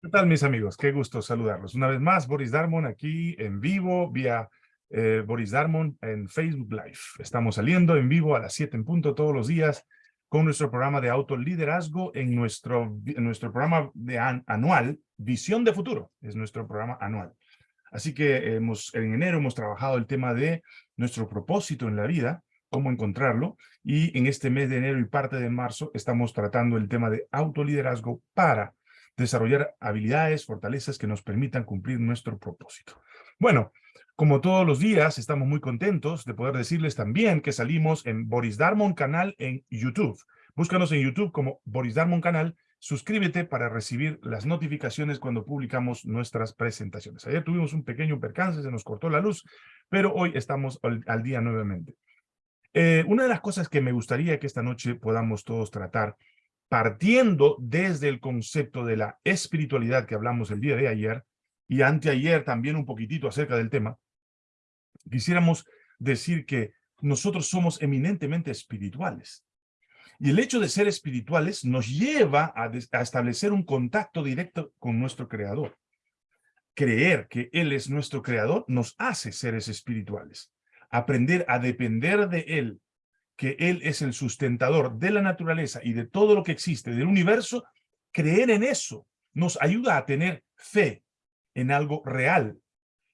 ¿Qué tal, mis amigos? Qué gusto saludarlos. Una vez más, Boris Darmon aquí en vivo, vía eh, Boris Darmon en Facebook Live. Estamos saliendo en vivo a las 7 en punto todos los días con nuestro programa de autoliderazgo en nuestro, en nuestro programa de anual, Visión de Futuro. Es nuestro programa anual. Así que hemos, en enero hemos trabajado el tema de nuestro propósito en la vida, cómo encontrarlo, y en este mes de enero y parte de marzo estamos tratando el tema de autoliderazgo para desarrollar habilidades, fortalezas que nos permitan cumplir nuestro propósito. Bueno, como todos los días, estamos muy contentos de poder decirles también que salimos en Boris Darmon Canal en YouTube. Búscanos en YouTube como Boris Darmon Canal, suscríbete para recibir las notificaciones cuando publicamos nuestras presentaciones. Ayer tuvimos un pequeño percance, se nos cortó la luz, pero hoy estamos al, día nuevamente. Eh, una de las cosas que me gustaría que esta noche podamos todos tratar partiendo desde el concepto de la espiritualidad que hablamos el día de ayer, y anteayer también un poquitito acerca del tema, quisiéramos decir que nosotros somos eminentemente espirituales. Y el hecho de ser espirituales nos lleva a, a, establecer un contacto directo con nuestro Creador. Creer que Él es nuestro Creador nos hace seres espirituales. Aprender a depender de Él que Él es el sustentador de la naturaleza y de todo lo que existe, del universo, creer en eso nos ayuda a tener fe en algo real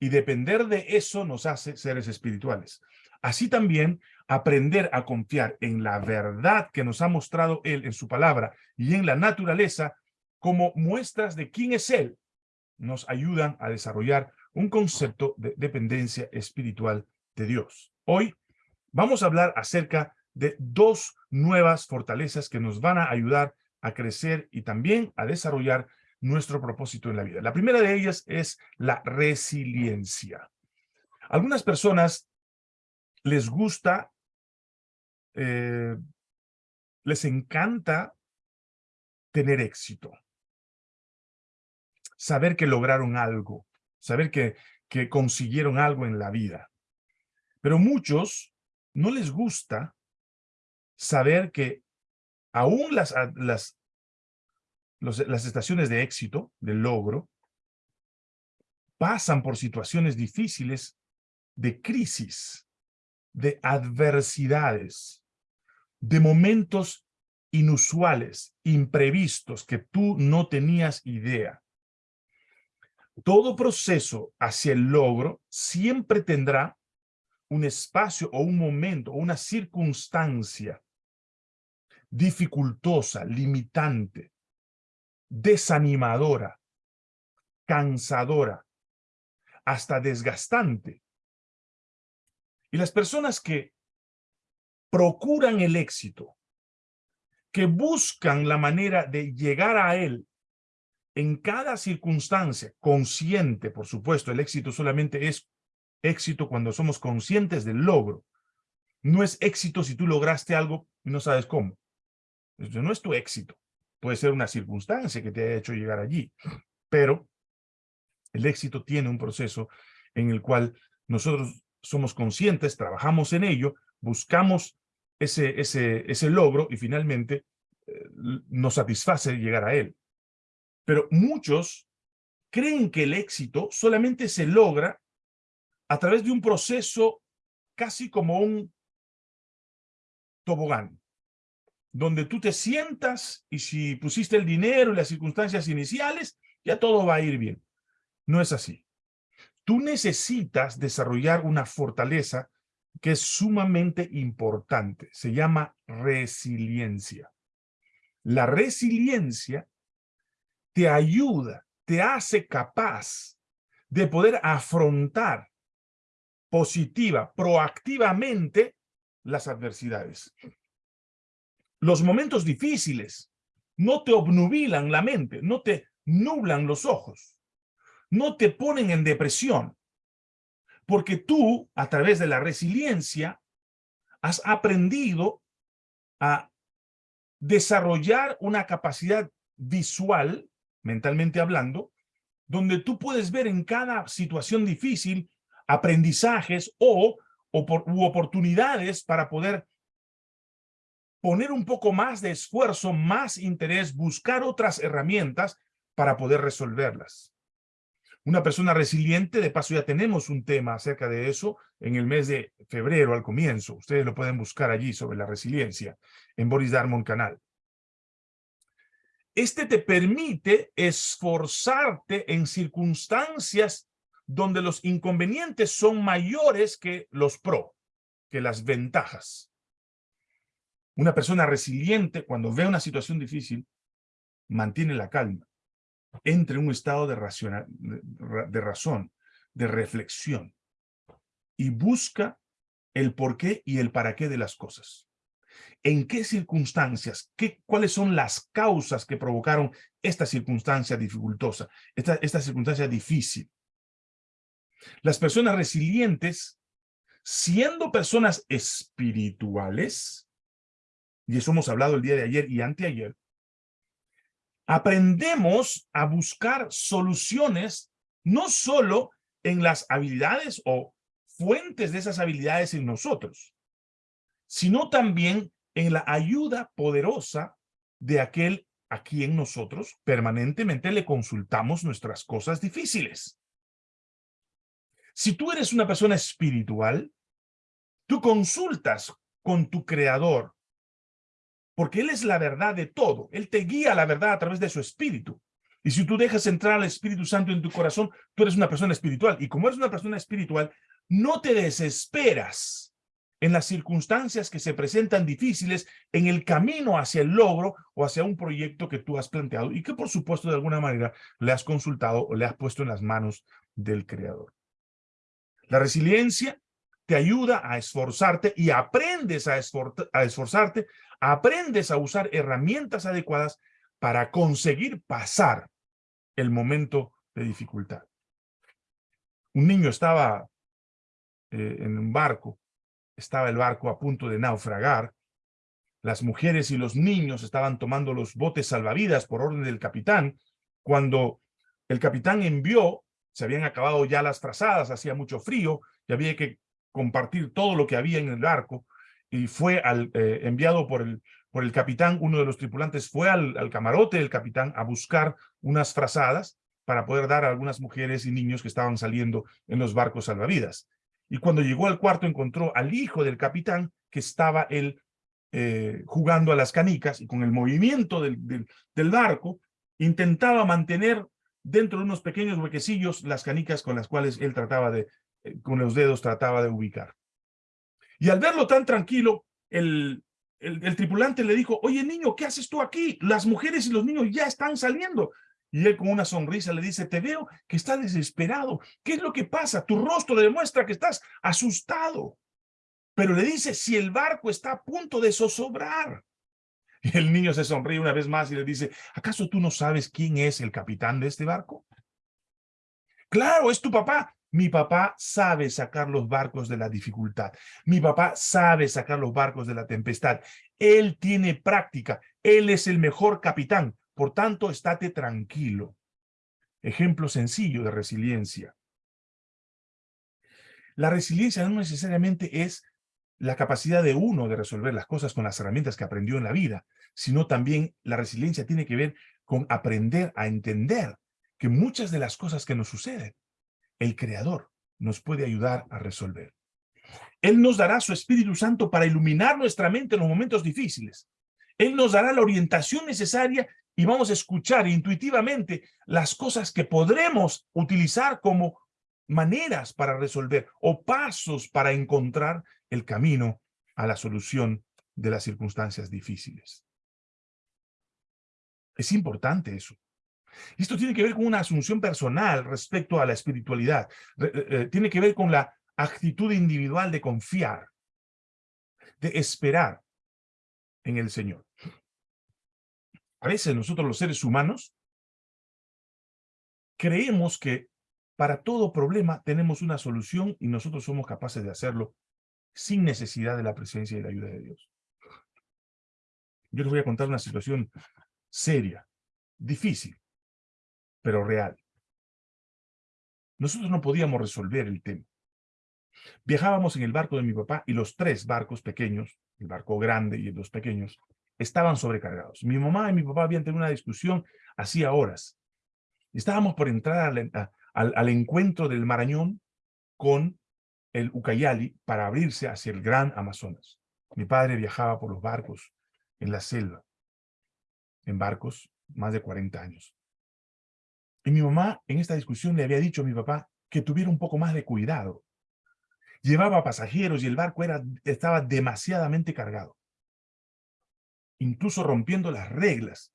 y depender de eso nos hace seres espirituales. Así también aprender a confiar en la verdad que nos ha mostrado Él en su palabra y en la naturaleza como muestras de quién es Él, nos ayudan a desarrollar un concepto de dependencia espiritual de Dios. Hoy vamos a hablar acerca de dos nuevas fortalezas que nos van a ayudar a crecer y también a desarrollar nuestro propósito en la vida. La primera de ellas es la resiliencia. Algunas personas les gusta, eh, les encanta tener éxito. Saber que lograron algo, saber que, que consiguieron algo en la vida. Pero muchos no les gusta saber que aún las, las, las estaciones de éxito, de logro, pasan por situaciones difíciles de crisis, de adversidades, de momentos inusuales, imprevistos, que tú no tenías idea. Todo proceso hacia el logro siempre tendrá un espacio o un momento o una circunstancia dificultosa, limitante, desanimadora, cansadora, hasta desgastante. Y las personas que procuran el éxito, que buscan la manera de llegar a él en cada circunstancia, consciente, por supuesto, el éxito solamente es éxito cuando somos conscientes del logro. No es éxito si tú lograste algo y no sabes cómo. Eso no es tu éxito. Puede ser una circunstancia que te haya hecho llegar allí. Pero el éxito tiene un proceso en el cual nosotros somos conscientes, trabajamos en ello, buscamos ese, ese, ese logro y finalmente eh, nos satisface llegar a él. Pero muchos creen que el éxito solamente se logra a través de un proceso casi como un tobogán donde tú te sientas y si pusiste el dinero y las circunstancias iniciales, ya todo va a ir bien. No es así. Tú necesitas desarrollar una fortaleza que es sumamente importante. Se llama resiliencia. La resiliencia te ayuda, te hace capaz de poder afrontar positiva, proactivamente las adversidades. Los momentos difíciles no te obnubilan la mente, no te nublan los ojos, no te ponen en depresión, porque tú, a través de la resiliencia, has aprendido a desarrollar una capacidad visual, mentalmente hablando, donde tú puedes ver en cada situación difícil aprendizajes o, u oportunidades para poder poner un poco más de esfuerzo, más interés, buscar otras herramientas para poder resolverlas. Una persona resiliente, de paso ya tenemos un tema acerca de eso en el mes de febrero al comienzo. Ustedes lo pueden buscar allí sobre la resiliencia en Boris Darmon Canal. Este te permite esforzarte en circunstancias donde los inconvenientes son mayores que los pro, que las ventajas. Una persona resiliente, cuando ve una situación difícil, mantiene la calma, entra en un estado de, de razón, de reflexión, y busca el por qué y el para qué de las cosas en qué circunstancias, qué, cuáles son las causas que provocaron esta circunstancia dificultosa, esta, esta circunstancia difícil. Las personas resilientes, siendo personas espirituales, y eso hemos hablado el día de ayer y anteayer, aprendemos a buscar soluciones no solo en las habilidades o fuentes de esas habilidades en nosotros, sino también en la ayuda poderosa de aquel a quien nosotros permanentemente le consultamos nuestras cosas difíciles. Si tú eres una persona espiritual, tú consultas con tu creador, porque él es la verdad de todo. Él te guía la verdad a través de su espíritu. Y si tú dejas entrar al Espíritu Santo en tu corazón, tú eres una persona espiritual. Y como eres una persona espiritual, no te desesperas en las circunstancias que se presentan difíciles en el camino hacia el logro o hacia un proyecto que tú has planteado y que por supuesto de alguna manera le has consultado o le has puesto en las manos del creador. La resiliencia te ayuda a esforzarte y aprendes a, a esforzarte, aprendes a usar herramientas adecuadas para conseguir pasar el momento de dificultad. Un niño estaba eh, en un barco estaba el barco a punto de naufragar. Las mujeres y los niños estaban tomando los botes salvavidas por orden del capitán. Cuando el capitán envió, se habían acabado ya las trazadas, hacía mucho frío y había que compartir todo lo que había en el barco. Y fue al, eh, enviado por el, por el capitán, uno de los tripulantes fue al, camarote del capitán a buscar unas frazadas para poder dar a algunas mujeres y niños que estaban saliendo en los barcos salvavidas. Y cuando llegó al cuarto encontró al hijo del capitán que estaba él eh, jugando a las canicas y con el movimiento del, del, barco intentaba mantener dentro de unos pequeños huequecillos las canicas con las cuales él trataba de, eh, con los dedos trataba de ubicar. Y al verlo tan tranquilo, el, el, tripulante le dijo, oye niño, ¿qué haces tú aquí? Las mujeres y los niños ya están saliendo. Y él con una sonrisa le dice, te veo que estás desesperado. ¿Qué es lo que pasa? Tu rostro demuestra que estás asustado. Pero le dice, si el barco está a punto de zozobrar. El niño se sonríe una vez más y le dice, ¿acaso tú no sabes quién es el capitán de este barco? Claro, es tu papá. Mi papá sabe sacar los barcos de la dificultad. Mi papá sabe sacar los barcos de la tempestad. Él tiene práctica. Él es el mejor capitán. Por tanto, estate tranquilo. Ejemplo sencillo de resiliencia. La resiliencia no necesariamente es la capacidad de uno de resolver las cosas con las herramientas que aprendió en la vida, sino también la resiliencia tiene que ver con aprender a entender que muchas de las cosas que nos suceden, el Creador nos puede ayudar a resolver. Él nos dará su Espíritu Santo para iluminar nuestra mente en los momentos difíciles. Él nos dará la orientación necesaria y vamos a escuchar intuitivamente las cosas que podremos utilizar como maneras para resolver o pasos para encontrar el camino a la solución de las circunstancias difíciles. Es importante eso. Esto tiene que ver con una asunción personal respecto a la espiritualidad. Eh, eh, tiene que ver con la actitud individual de confiar, de esperar en el Señor. A veces nosotros los seres humanos creemos que para todo problema tenemos una solución y nosotros somos capaces de hacerlo sin necesidad de la presencia y la ayuda de Dios. Yo les voy a contar una situación seria, difícil, pero real. Nosotros no podíamos resolver el tema. Viajábamos en el barco de mi papá y los tres barcos pequeños, el barco grande y los pequeños, estaban sobrecargados. Mi mamá y mi papá habían tenido una discusión hacía horas Estábamos por entrar al, encuentro del Marañón con el Ucayali para abrirse hacia el gran Amazonas. Mi padre viajaba por los barcos en la selva, en barcos más de 40 años. Y mi mamá en esta discusión le había dicho a mi papá que tuviera un poco más de cuidado. Llevaba pasajeros y el barco era, estaba demasiadamente cargado. Incluso rompiendo las reglas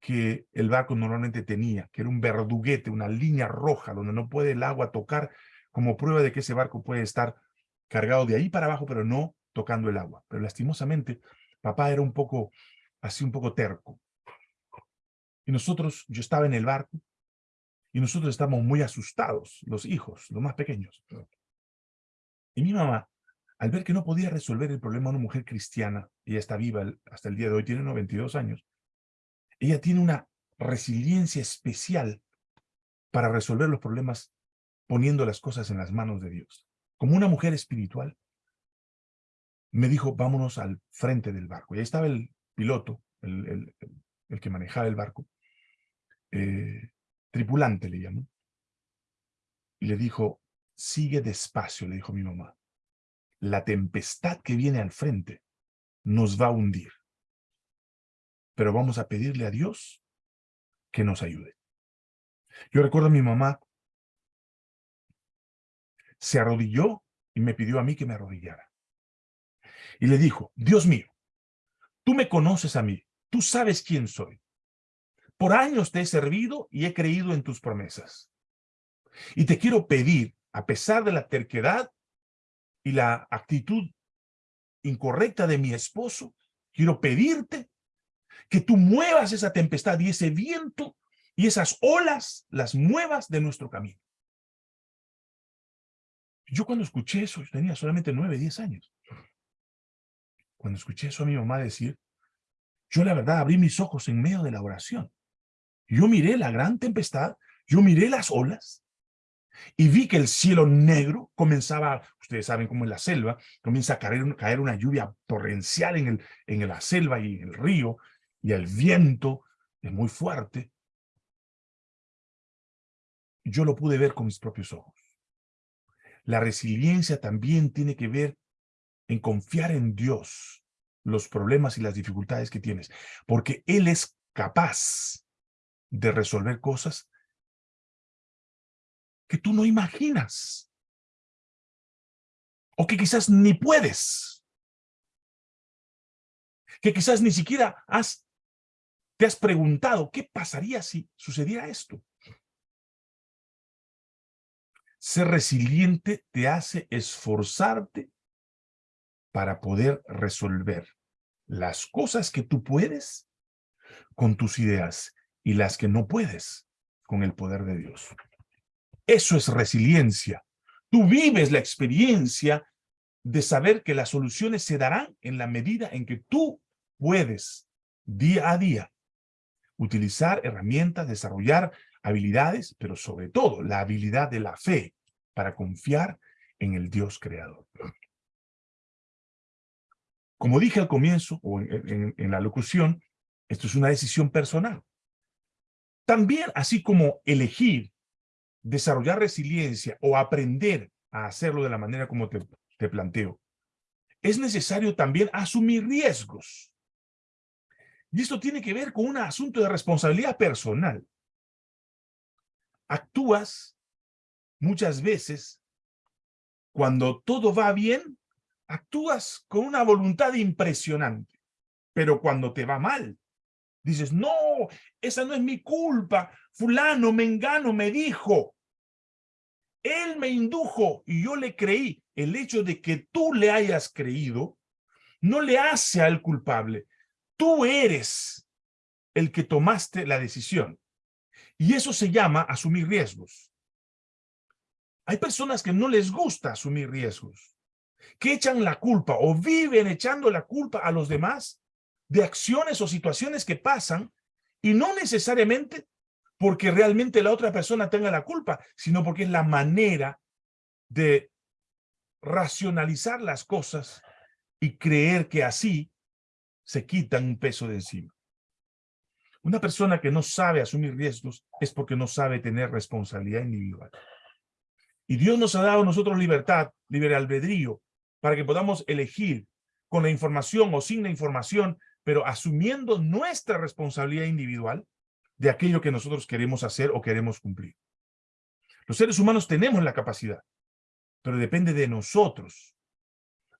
que el barco normalmente tenía, que era un verduguete, una línea roja donde no puede el agua tocar como prueba de que ese barco puede estar cargado de ahí para abajo, pero no tocando el agua. Pero lastimosamente, papá era un poco, así un poco terco. Y nosotros, yo estaba en el barco, y nosotros estábamos muy asustados, los hijos, los más pequeños. Y mi mamá, al ver que no podía resolver el problema de una mujer cristiana, ella está viva hasta el día de hoy, tiene 92 años, ella tiene una resiliencia especial para resolver los problemas poniendo las cosas en las manos de Dios. Como una mujer espiritual, me dijo, vámonos al frente del barco. Y ahí estaba el piloto, el, que manejaba el barco, eh, tripulante le llamó, y le dijo, sigue despacio, le dijo mi mamá. La tempestad que viene al frente nos va a hundir. Pero vamos a pedirle a Dios que nos ayude. Yo recuerdo a mi mamá, se arrodilló y me pidió a mí que me arrodillara. Y le dijo, Dios mío, tú me conoces a mí, tú sabes quién soy. Por años te he servido y he creído en tus promesas. Y te quiero pedir, a pesar de la terquedad y la actitud incorrecta de mi esposo, quiero pedirte que tú muevas esa tempestad y ese viento y esas olas, las muevas de nuestro camino. Yo cuando escuché eso, yo tenía solamente nueve, diez años. Cuando escuché eso a mi mamá decir, yo la verdad abrí mis ojos en medio de la oración. Yo miré la gran tempestad, yo miré las olas y vi que el cielo negro comenzaba, ustedes saben cómo en la selva, comienza a caer, caer una lluvia torrencial en, el, en la selva y en el río, y el viento es muy fuerte. Yo lo pude ver con mis propios ojos. La resiliencia también tiene que ver en confiar en Dios los problemas y las dificultades que tienes, porque Él es capaz de resolver cosas que tú no imaginas. O que quizás ni puedes. Que quizás ni siquiera has, te has preguntado, ¿qué pasaría si sucediera esto? Ser resiliente te hace esforzarte para poder resolver las cosas que tú puedes con tus ideas y las que no puedes con el poder de Dios. Eso es resiliencia. Tú vives la experiencia de saber que las soluciones se darán en la medida en que tú puedes, día a día, utilizar herramientas, desarrollar habilidades, pero sobre todo la habilidad de la fe para confiar en el Dios creador. Como dije al comienzo, o en, la locución, esto es una decisión personal. También, así como elegir, desarrollar resiliencia o aprender a hacerlo de la manera como te, te planteo, es necesario también asumir riesgos. Y esto tiene que ver con un asunto de responsabilidad personal. Actúas muchas veces, cuando todo va bien, actúas con una voluntad impresionante. Pero cuando te va mal, Dices, no, esa no es mi culpa. Fulano, mengano, me dijo. Él me indujo y yo le creí. El hecho de que tú le hayas creído no le hace al culpable. Tú eres el que tomaste la decisión. Y eso se llama asumir riesgos. Hay personas que no les gusta asumir riesgos, que echan la culpa o viven echando la culpa a los demás de acciones o situaciones que pasan y no necesariamente porque realmente la otra persona tenga la culpa, sino porque es la manera de racionalizar las cosas y creer que así se quitan un peso de encima. Una persona que no sabe asumir riesgos es porque no sabe tener responsabilidad individual. Y Dios nos ha dado a nosotros libertad, libre albedrío, para que podamos elegir con la información o sin la información, pero asumiendo nuestra responsabilidad individual de aquello que nosotros queremos hacer o queremos cumplir. Los seres humanos tenemos la capacidad, pero depende de nosotros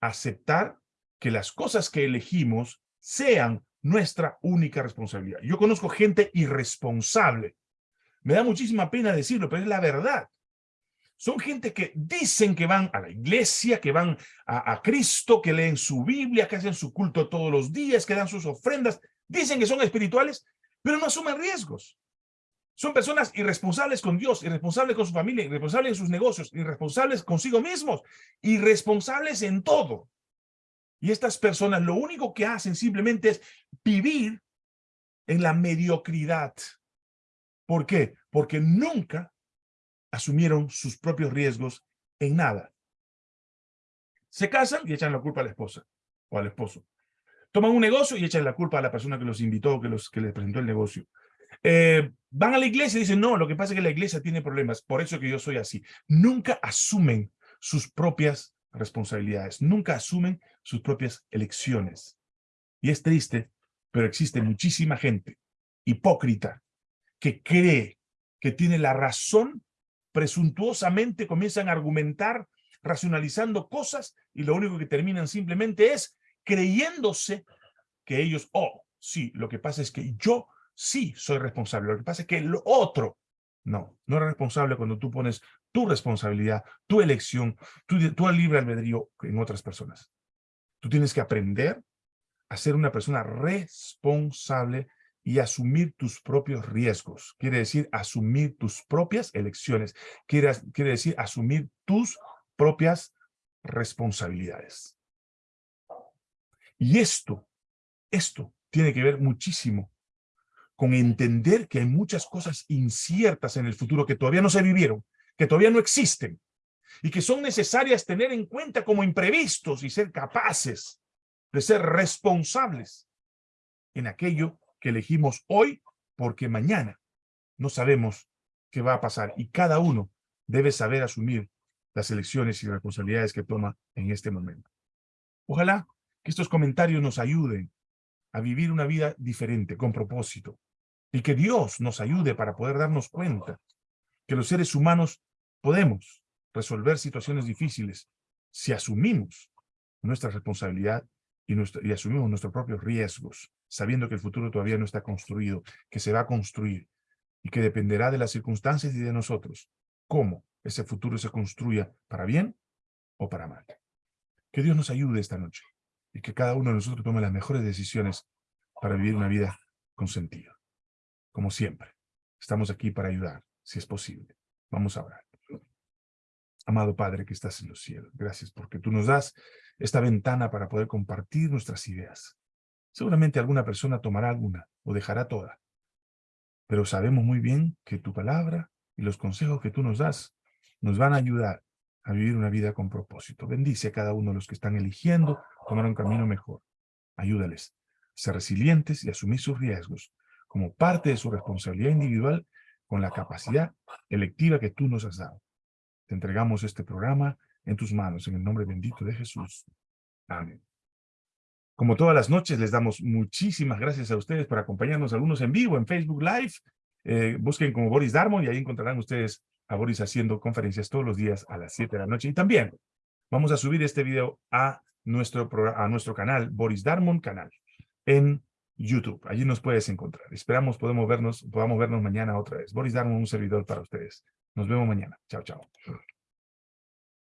aceptar que las cosas que elegimos sean nuestra única responsabilidad. Yo conozco gente irresponsable. Me da muchísima pena decirlo, pero es la verdad. Son gente que dicen que van a la iglesia, que van a, Cristo, que leen su Biblia, que hacen su culto todos los días, que dan sus ofrendas. Dicen que son espirituales, pero no asumen riesgos. Son personas irresponsables con Dios, irresponsables con su familia, irresponsables en sus negocios, irresponsables consigo mismos, irresponsables en todo. Y estas personas lo único que hacen simplemente es vivir en la mediocridad. ¿Por qué? Porque nunca asumieron sus propios riesgos en nada. Se casan y echan la culpa a la esposa o al esposo. Toman un negocio y echan la culpa a la persona que los invitó, que, los, que les presentó el negocio. Eh, van a la iglesia y dicen, no, lo que pasa es que la iglesia tiene problemas, por eso que yo soy así. Nunca asumen sus propias responsabilidades, nunca asumen sus propias elecciones. Y es triste, pero existe muchísima gente hipócrita que cree que tiene la razón presuntuosamente comienzan a argumentar, racionalizando cosas, y lo único que terminan simplemente es creyéndose que ellos, oh, sí, lo que pasa es que yo sí soy responsable, lo que pasa es que el otro, no, no eres responsable cuando tú pones tu responsabilidad, tu elección, tu, libre albedrío en otras personas. Tú tienes que aprender a ser una persona responsable y asumir tus propios riesgos. Quiere decir asumir tus propias elecciones. Quiere, quiere decir asumir tus propias responsabilidades. Y esto, esto tiene que ver muchísimo con entender que hay muchas cosas inciertas en el futuro que todavía no se vivieron, que todavía no existen, y que son necesarias tener en cuenta como imprevistos y ser capaces de ser responsables en aquello que elegimos hoy porque mañana no sabemos qué va a pasar y cada uno debe saber asumir las elecciones y responsabilidades que toma en este momento. Ojalá que estos comentarios nos ayuden a vivir una vida diferente, con propósito, y que Dios nos ayude para poder darnos cuenta que los seres humanos podemos resolver situaciones difíciles si asumimos nuestra responsabilidad y, asumimos nuestros propios riesgos, sabiendo que el futuro todavía no está construido, que se va a construir y que dependerá de las circunstancias y de nosotros cómo ese futuro se construya para bien o para mal. Que Dios nos ayude esta noche y que cada uno de nosotros tome las mejores decisiones para vivir una vida con sentido. Como siempre, estamos aquí para ayudar, si es posible. Vamos a orar. Amado Padre que estás en los cielos, gracias porque tú nos das esta ventana para poder compartir nuestras ideas. Seguramente alguna persona tomará alguna o dejará toda. Pero sabemos muy bien que tu palabra y los consejos que tú nos das nos van a ayudar a vivir una vida con propósito. Bendice a cada uno de los que están eligiendo tomar un camino mejor. Ayúdales a ser resilientes y asumir sus riesgos como parte de su responsabilidad individual con la capacidad electiva que tú nos has dado. Te entregamos este programa en tus manos, en el nombre bendito de Jesús. Amén. Como todas las noches, les damos muchísimas gracias a ustedes por acompañarnos, algunos en vivo, en Facebook Live. Eh, busquen como Boris Darmon y ahí encontrarán ustedes a Boris haciendo conferencias todos los días a las 7 de la noche. Y también vamos a subir este video a nuestro, a nuestro canal, Boris Darmon Canal, en YouTube. Allí nos puedes encontrar. Esperamos podemos vernos, podamos vernos mañana otra vez. Boris Darmon, un servidor para ustedes. Nos vemos mañana. Chao, chao.